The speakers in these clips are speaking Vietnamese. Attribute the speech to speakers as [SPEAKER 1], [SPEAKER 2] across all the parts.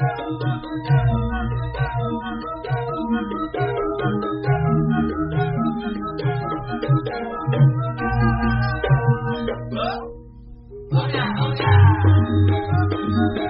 [SPEAKER 1] Oh yeah, oh yeah.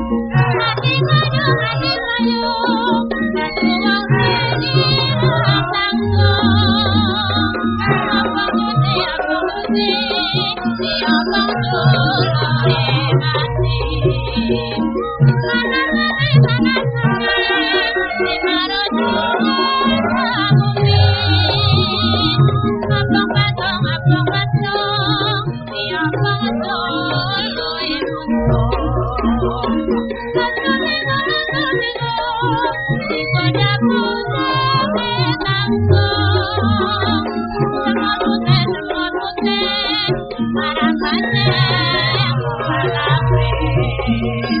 [SPEAKER 1] Thank you. Thank you.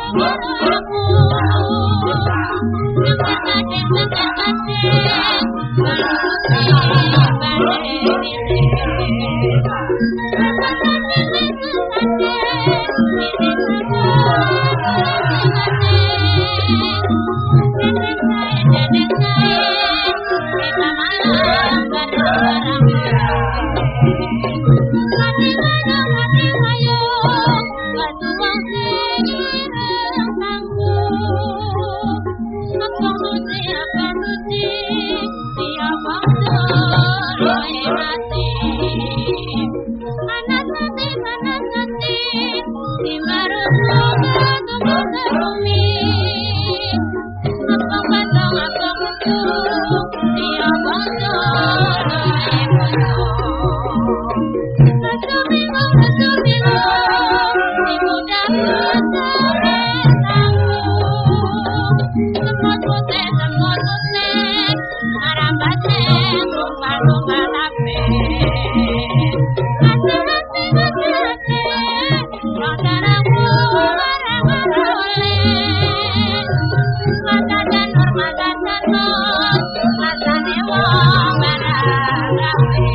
[SPEAKER 1] He let us know